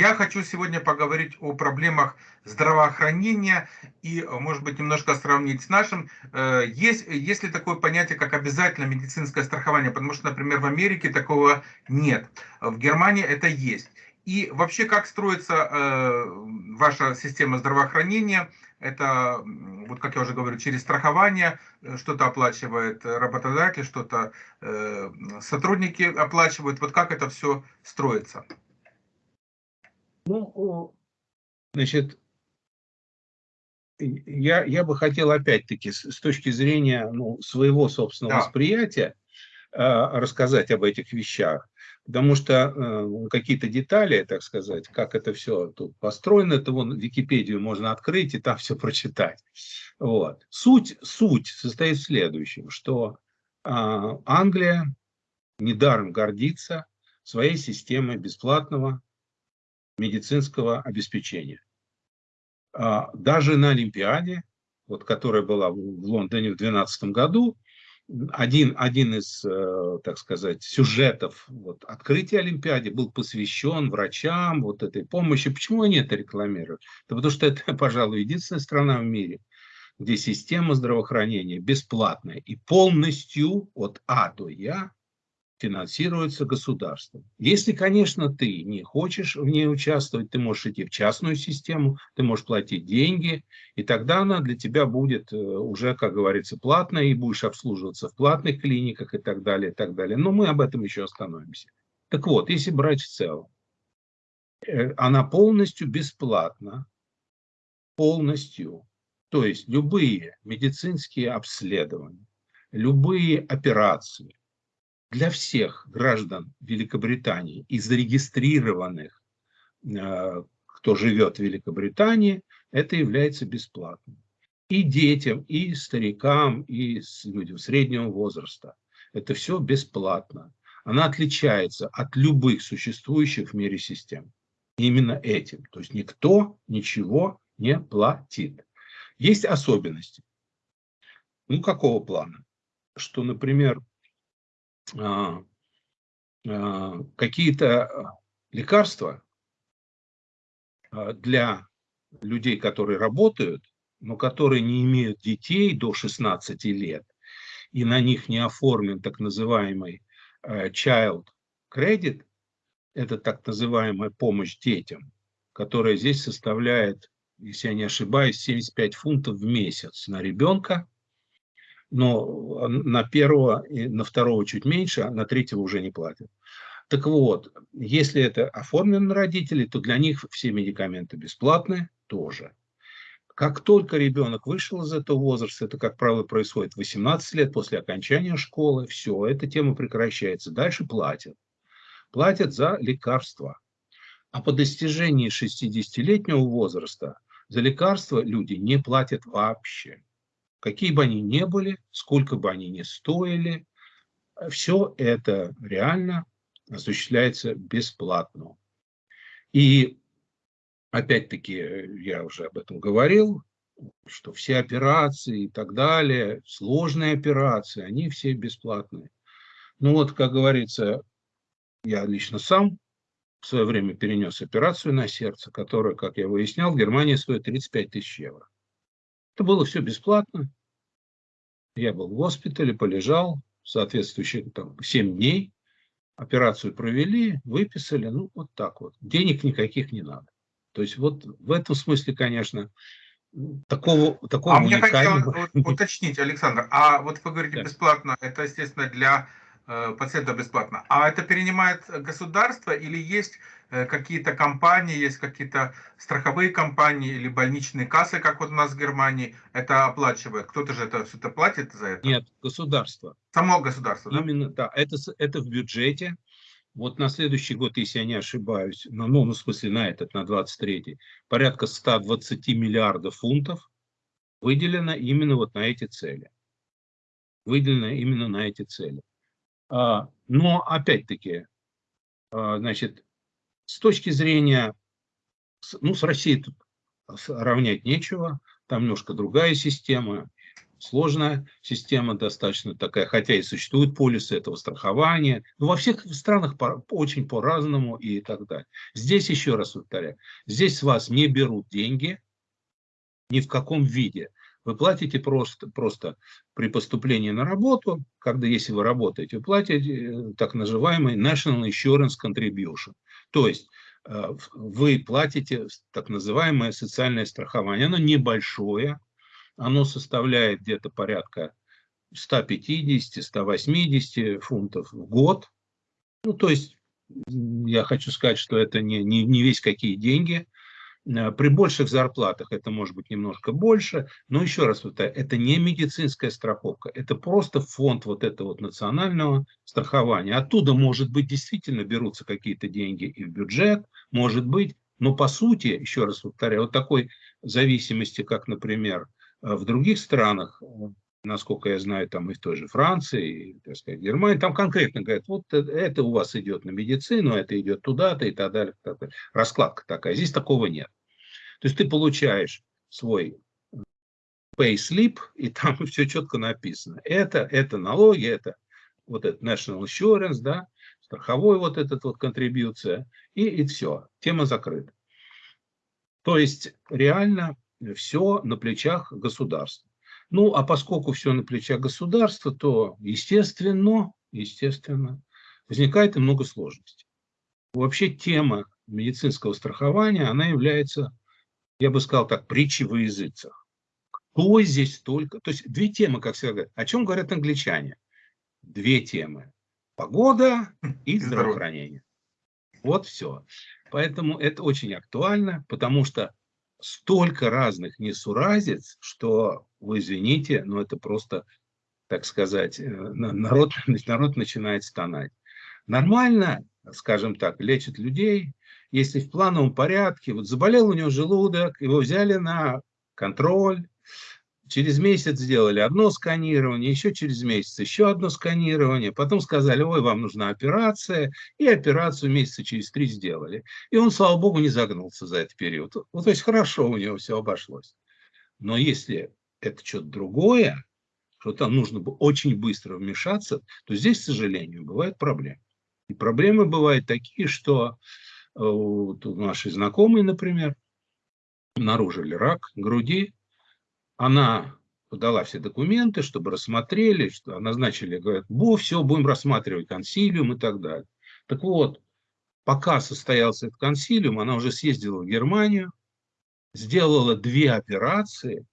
Я хочу сегодня поговорить о проблемах здравоохранения и, может быть, немножко сравнить с нашим. Э, есть, есть ли такое понятие, как обязательно медицинское страхование? Потому что, например, в Америке такого нет. В Германии это есть. И вообще, как строится э, ваша система здравоохранения? Это, вот как я уже говорю, через страхование э, что-то оплачивает работодатель, что-то э, сотрудники оплачивают. Вот как это все строится? Ну, значит, я, я бы хотел опять-таки с, с точки зрения ну, своего собственного да. восприятия э, рассказать об этих вещах. Потому что э, какие-то детали, так сказать, как это все тут построено, это вон Википедию можно открыть и там все прочитать. Вот. Суть, суть состоит в следующем, что э, Англия недаром гордится своей системой бесплатного медицинского обеспечения. А, даже на Олимпиаде, вот, которая была в Лондоне в 2012 году, один, один из, э, так сказать, сюжетов вот, открытия Олимпиады был посвящен врачам, вот этой помощи. Почему они это рекламируют? Да потому что это, пожалуй, единственная страна в мире, где система здравоохранения бесплатная и полностью от А до Я финансируется государством. Если, конечно, ты не хочешь в ней участвовать, ты можешь идти в частную систему, ты можешь платить деньги, и тогда она для тебя будет э, уже, как говорится, платная, и будешь обслуживаться в платных клиниках и так далее, и так далее. Но мы об этом еще остановимся. Так вот, если брать в целом, э, она полностью бесплатна, полностью. То есть любые медицинские обследования, любые операции, для всех граждан Великобритании и зарегистрированных, э, кто живет в Великобритании, это является бесплатным. И детям, и старикам, и людям среднего возраста. Это все бесплатно. Она отличается от любых существующих в мире систем. Именно этим. То есть никто ничего не платит. Есть особенности. Ну, какого плана? Что, например, какие-то лекарства а, для людей, которые работают, но которые не имеют детей до 16 лет, и на них не оформлен так называемый child credit, это так называемая помощь детям, которая здесь составляет, если я не ошибаюсь, 75 фунтов в месяц на ребенка – но на первого и на второго чуть меньше, а на третьего уже не платят. Так вот, если это оформлено на родителей, то для них все медикаменты бесплатные тоже. Как только ребенок вышел из этого возраста, это, как правило, происходит 18 лет после окончания школы, все, эта тема прекращается. Дальше платят. Платят за лекарства. А по достижении 60-летнего возраста за лекарства люди не платят вообще какие бы они ни были, сколько бы они ни стоили, все это реально осуществляется бесплатно. И опять-таки, я уже об этом говорил, что все операции и так далее, сложные операции, они все бесплатные. Ну вот, как говорится, я лично сам в свое время перенес операцию на сердце, которая, как я выяснял, в Германии стоит 35 тысяч евро. Это было все бесплатно. Я был в госпитале, полежал, соответствующие там 7 дней. Операцию провели, выписали, ну вот так вот. Денег никаких не надо. То есть вот в этом смысле, конечно, такого, такого а уникального... мне хотелось уточнить, Александр, а вот вы говорите да. бесплатно, это, естественно, для Э, пациента бесплатно. А это перенимает государство или есть какие-то компании, есть какие-то страховые компании или больничные кассы, как вот у нас в Германии, это оплачивает? Кто-то же это все-то платит за это? Нет, государство. Само государство, да? Именно, да. Это, это в бюджете. Вот на следующий год, если я не ошибаюсь, ну, ну, в смысле на этот, на 23 порядка 120 миллиардов фунтов выделено именно вот на эти цели. Выделено именно на эти цели. А, но опять-таки, а, значит, с точки зрения, ну, с Россией тут равнять нечего, там немножко другая система, сложная система достаточно такая, хотя и существуют полисы этого страхования, но во всех странах по, очень по-разному и так далее. Здесь, еще раз повторяю, здесь с вас не берут деньги ни в каком виде. Вы платите просто, просто при поступлении на работу, когда, если вы работаете, вы платите э, так называемый National Insurance Contribution. То есть э, вы платите так называемое социальное страхование. Оно небольшое, оно составляет где-то порядка 150-180 фунтов в год. Ну, то есть, я хочу сказать, что это не, не, не весь какие деньги. Э, при больших зарплатах это может быть немножко больше, но еще раз это не медицинская страховка, это просто фонд вот этого вот национального страхования. Оттуда, может быть, действительно берутся какие-то деньги и в бюджет, может быть, но по сути, еще раз повторяю, вот такой зависимости, как, например, а в других странах, насколько я знаю, там и в той же Франции, и, так сказать, Германии, там конкретно говорят, вот это у вас идет на медицину, это идет туда-то и так далее, так далее. Раскладка такая. Здесь такого нет. То есть ты получаешь свой pay slip, и там все четко написано. Это, это налоги, это вот это national insurance, да, страховой вот этот вот контрибьюция, и, и все, тема закрыта. То есть реально все на плечах государства. Ну, а поскольку все на плечах государства, то, естественно, естественно, возникает и много сложностей. Вообще тема медицинского страхования, она является, я бы сказал так, притчей во языцах. Кто здесь только... То есть две темы, как всегда говорят. О чем говорят англичане? Две темы. Погода и здравоохранение. Вот все. Поэтому это очень актуально, потому что столько разных несуразиц, что, вы извините, но это просто, так сказать, э, народ, народ начинает стонать. Нормально, скажем так, лечат людей, если в плановом порядке, вот заболел у него желудок, его взяли на контроль, Через месяц сделали одно сканирование, еще через месяц еще одно сканирование. Потом сказали, ой, вам нужна операция. И операцию месяца через три сделали. И он, слава богу, не загнулся за этот период. Ну, то есть хорошо у него все обошлось. Но если это что-то другое, что там нужно бы очень быстро вмешаться, то здесь, к сожалению, бывают проблемы. И проблемы бывают такие, что э, вот наши знакомые, например, обнаружили рак груди, она подала все документы, чтобы рассмотрели, что назначили, говорят, бо, все, будем рассматривать консилиум и так далее. Так вот, пока состоялся этот консилиум, она уже съездила в Германию, сделала две операции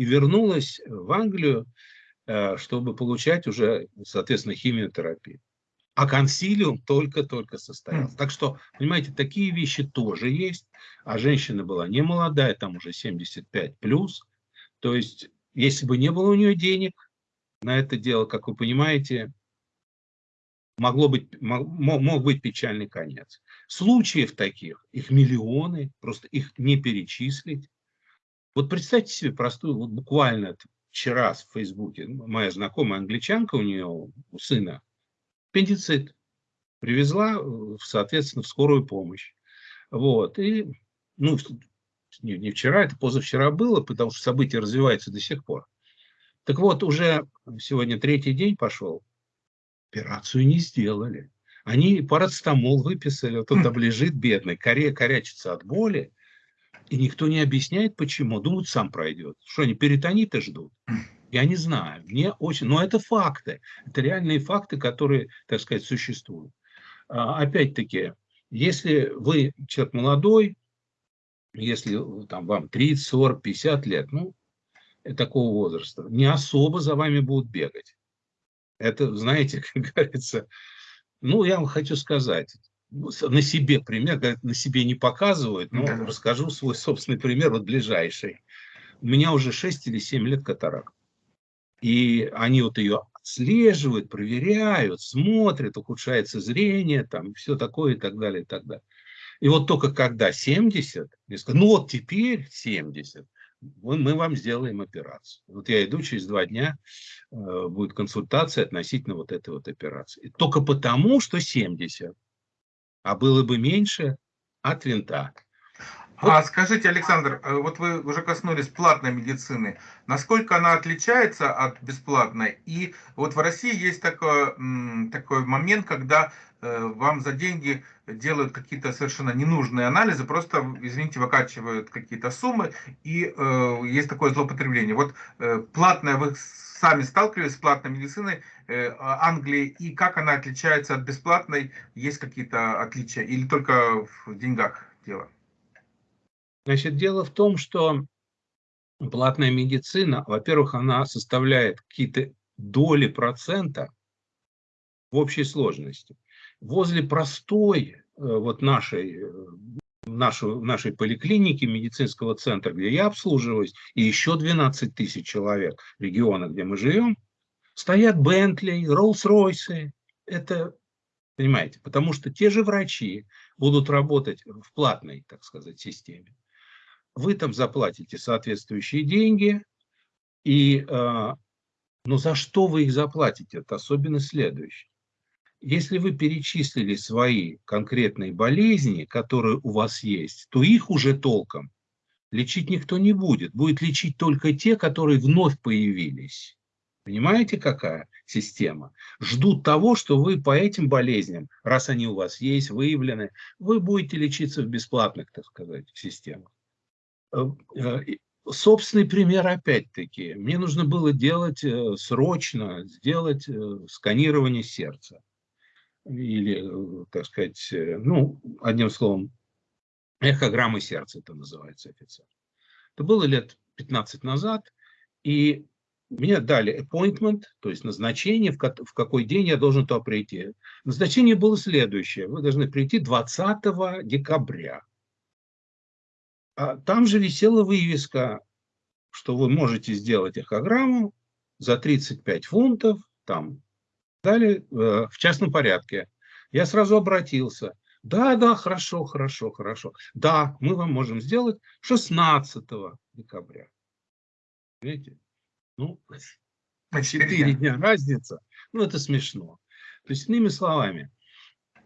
и вернулась в Англию, э, чтобы получать уже, соответственно, химиотерапию. А консилиум только-только состоялся. Так что, понимаете, такие вещи тоже есть. А женщина была не молодая, там уже 75 плюс. То есть, если бы не было у нее денег на это дело, как вы понимаете, могло быть, мог, мог быть печальный конец. Случаев таких, их миллионы, просто их не перечислить. Вот представьте себе простую, вот буквально вчера в Фейсбуке моя знакомая англичанка, у нее, у сына, аппендицит. Привезла, э, соответственно, в скорую помощь. Вот. И, ну, не, не вчера, это позавчера было, потому что события развиваются до сих пор. Так вот, уже сегодня третий день пошел, операцию не сделали. Они парацетамол выписали, вот он там лежит бедный, коре, корячится от боли, и никто не объясняет, почему. Думают, сам пройдет. Что они перитониты ждут? Я не знаю, мне очень, но это факты, это реальные факты, которые, так сказать, существуют. А, опять-таки, если вы человек молодой, если там, вам 30, 40, 50 лет, ну, такого возраста, не особо за вами будут бегать. Это, знаете, как говорится, ну, я вам хочу сказать, на себе пример, на себе не показывают, но расскажу свой собственный пример, вот ближайший. У меня уже 6 или 7 лет катаракт. И они вот ее отслеживают, проверяют, смотрят, ухудшается зрение, там, все такое и так далее, и так далее. И вот только когда 70, я сказал, ну вот теперь 70, мы, вам сделаем операцию. Вот я иду, через два дня э, будет консультация относительно вот этой вот операции. Только потому, что 70, а было бы меньше от винта. А скажите, Александр, э, вот вы уже коснулись платной медицины. Насколько она отличается от бесплатной? И вот в России есть такой, такой момент, когда э, вам за деньги делают какие-то совершенно ненужные анализы, просто, извините, выкачивают какие-то суммы, и э, есть такое злоупотребление. Вот э, платная, вы сами сталкивались с платной медициной э, Англии, и как она отличается от бесплатной? Есть какие-то отличия или только в деньгах дело? Значит, дело в том, что платная медицина, во-первых, она составляет какие-то доли процента в общей сложности. Возле простой э, вот нашей, э, нашу, нашей поликлиники, медицинского центра, где я обслуживаюсь, и еще 12 тысяч человек региона, где мы живем, стоят Бентли, Роллс-Ройсы. Это, понимаете, потому что те же врачи будут работать в платной, так сказать, системе вы там заплатите соответствующие деньги, и, э, но за что вы их заплатите, это особенно следующее. Если вы перечислили свои конкретные болезни, которые у вас есть, то их уже толком лечить никто не будет. Будет лечить только те, которые вновь появились. Понимаете, какая система? Ждут того, что вы по этим болезням, раз они у вас есть, выявлены, вы будете лечиться в бесплатных, так сказать, системах. Э, э, собственный пример опять-таки. Мне нужно было делать э, срочно, сделать сканирование сердца. Или, так сказать, ну, одним словом, эхограммы сердца это называется официально. Это было лет 15 назад, и мне дали appointment, то есть назначение, в, какой день я должен туда прийти. Назначение было следующее. Вы должны прийти 20 декабря. А там же висела вывеска, что вы можете сделать эхограмму за 35 фунтов, там, далее, э, в частном порядке. Я сразу обратился. Да, да, хорошо, хорошо, хорошо. Да, мы вам можем сделать 16 декабря. Видите? Ну, 4 дня разница. Ну, это смешно. То есть, иными словами,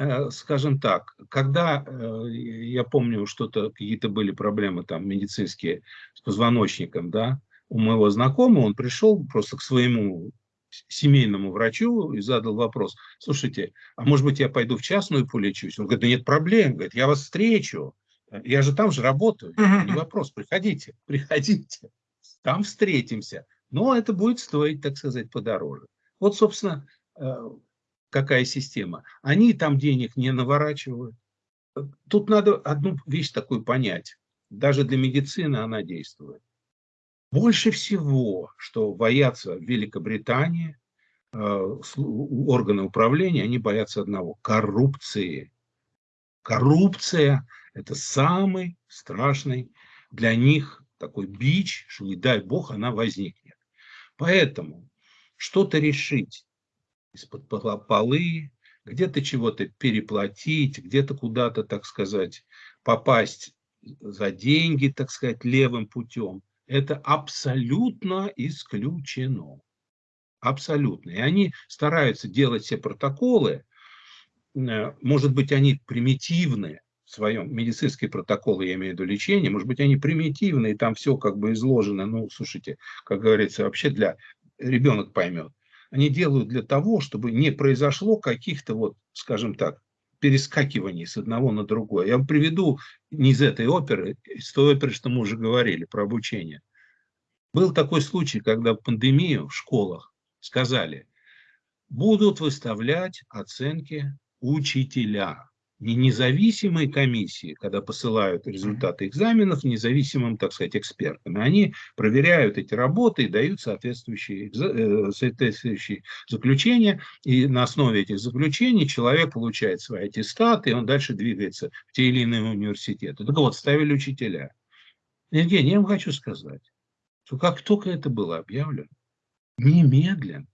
Э, скажем так, когда, э, я помню, что-то, какие-то были проблемы там медицинские с позвоночником, да, у моего знакомого, он пришел просто к своему семейному врачу и задал вопрос, слушайте, а может быть я пойду в частную полечусь? Он говорит, да нет проблем, говорит, я вас встречу, я же там же работаю, не вопрос, приходите, приходите, там встретимся, но это будет стоить, так сказать, подороже. Вот, собственно, э, какая система, они там денег не наворачивают. Тут надо одну вещь такую понять. Даже для медицины она действует. Больше всего, что боятся в Великобритании, э, органы управления, они боятся одного – коррупции. Коррупция – это самый страшный для них такой бич, что не дай бог она возникнет. Поэтому что-то решить из-под полы, где-то чего-то переплатить, где-то куда-то, так сказать, попасть за деньги, так сказать, левым путем. Это абсолютно исключено. Абсолютно. И они стараются делать все протоколы, э, может быть, они примитивные, в своем медицинские протоколы, я имею в виду лечение, может быть, они примитивные, там все как бы изложено, ну, слушайте, как говорится, вообще для ребенок поймет они делают для того, чтобы не произошло каких-то, вот, скажем так, перескакиваний с одного на другое. Я вам приведу не из этой оперы, из той оперы, что мы уже говорили про обучение. Был такой случай, когда в пандемию в школах сказали, будут выставлять оценки учителя независимые комиссии, когда посылают результаты экзаменов независимым, так сказать, экспертам. Они проверяют эти работы и дают соответствующие, э, соответствующие заключения. И на основе этих заключений человек получает свои аттестаты, и он дальше двигается в те или иные университеты. Так вот, ставили учителя. Евгений, я вам хочу сказать, что как только это было объявлено, немедленно,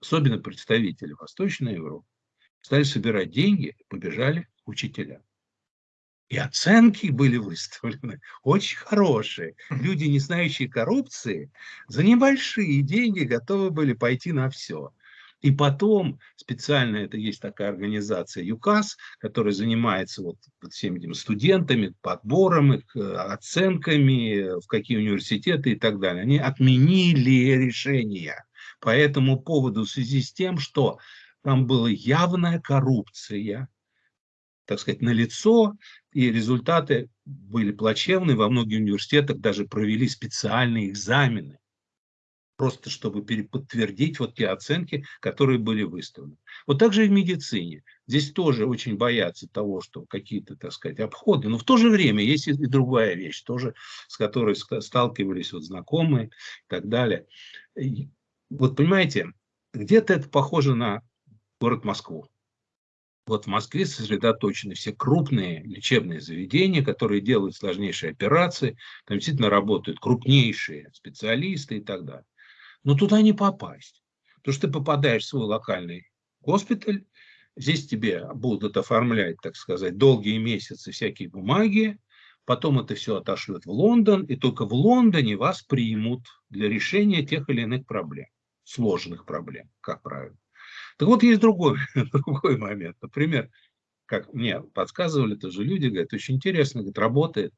особенно представители Восточной Европы, стали собирать деньги, побежали учителя. И оценки были выставлены очень хорошие. Люди, не знающие коррупции, за небольшие деньги готовы были пойти на все. И потом специально это есть такая организация ЮКАС, которая занимается вот всеми этими студентами, подбором их, э, оценками, в какие университеты и так далее. Они отменили решение по этому поводу в связи с тем, что там была явная коррупция, так сказать, на лицо, и результаты были плачевные. Во многих университетах даже провели специальные экзамены просто чтобы подтвердить вот те оценки, которые были выставлены. Вот так же и в медицине. Здесь тоже очень боятся того, что какие-то, так сказать, обходы. Но в то же время есть и другая вещь, тоже с которой сталкивались вот знакомые и так далее. Вот понимаете, где-то это похоже на город Москву. Вот в Москве сосредоточены все крупные лечебные заведения, которые делают сложнейшие операции. Там действительно работают крупнейшие специалисты и так далее. Но туда не попасть. Потому что ты попадаешь в свой локальный госпиталь, здесь тебе будут оформлять, так сказать, долгие месяцы всякие бумаги, потом это все отошлют в Лондон, и только в Лондоне вас примут для решения тех или иных проблем, сложных проблем, как правило. Так вот, есть другой, другой момент. Например, как мне подсказывали тоже люди, говорят, очень интересно, говорит, работает.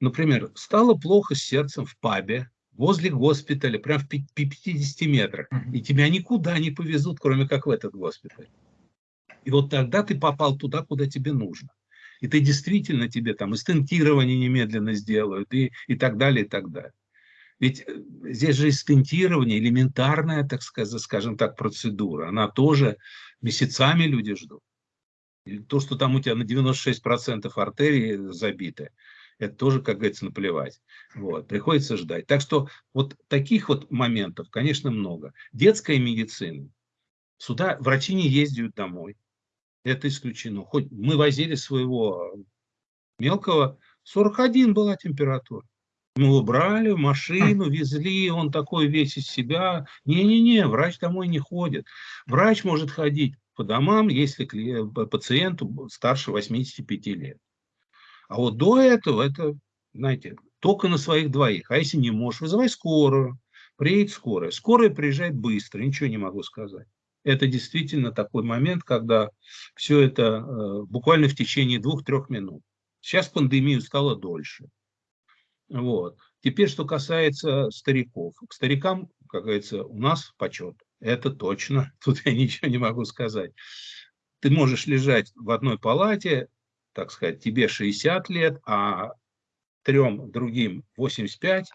Например, стало плохо с сердцем в пабе, возле госпиталя, прям в 50 метрах, и тебя никуда не повезут, кроме как в этот госпиталь. И вот тогда ты попал туда, куда тебе нужно. И ты действительно тебе там и стентирование немедленно сделают, и, и так далее, и так далее. Ведь э, здесь же и элементарная, так сказать, скажем так, процедура, она тоже месяцами люди ждут. И то, что там у тебя на 96% артерии забиты, это тоже, как говорится, наплевать. Вот, приходится ждать. Так что вот таких вот моментов, конечно, много. Детская медицина. Сюда врачи не ездят домой. Это исключено. Хоть мы возили своего мелкого, 41 была температура. Мы его брали в машину, везли, он такой весь из себя. Не-не-не, врач домой не ходит. Врач может ходить по домам, если пациенту старше 85 лет. А вот до этого, это, знаете, только на своих двоих. А если не можешь, вызывай скорую. Приедет скорая. Скорая приезжает быстро, ничего не могу сказать. Это действительно такой момент, когда все это э, буквально в течение двух-трех минут. Сейчас пандемию стало дольше. Вот. Теперь, что касается стариков. К старикам, как говорится, у нас почет. Это точно. Тут я ничего не могу сказать. Ты можешь лежать в одной палате, так сказать, тебе 60 лет, а трем другим 85,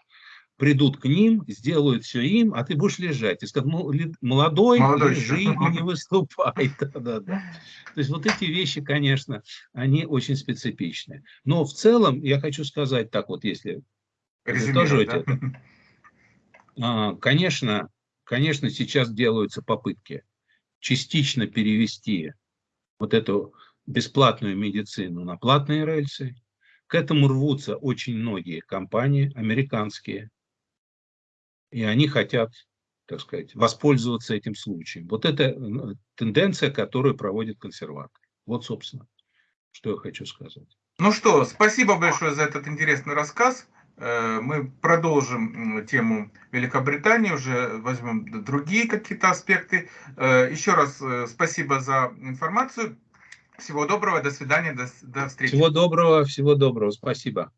придут к ним, сделают все им, а ты будешь лежать. И скажут, молодой, молодой лежи и не выступай. Да, да, да. То есть вот эти вещи, конечно, они очень специфичны. Но в целом я хочу сказать так вот, если подытоживать да? это. А, конечно, конечно, сейчас делаются попытки частично перевести вот эту бесплатную медицину на платные рельсы. К этому рвутся очень многие компании, американские, и они хотят, так сказать, воспользоваться этим случаем. Вот это э, тенденция, которую проводит консерватор. Вот, собственно, что я хочу сказать. Ну что, спасибо большое за этот интересный рассказ. Э, мы продолжим тему Великобритании, уже возьмем другие какие-то аспекты. Э, еще раз спасибо за информацию. Всего доброго, до свидания, до, до встречи. Всего доброго, всего доброго, спасибо.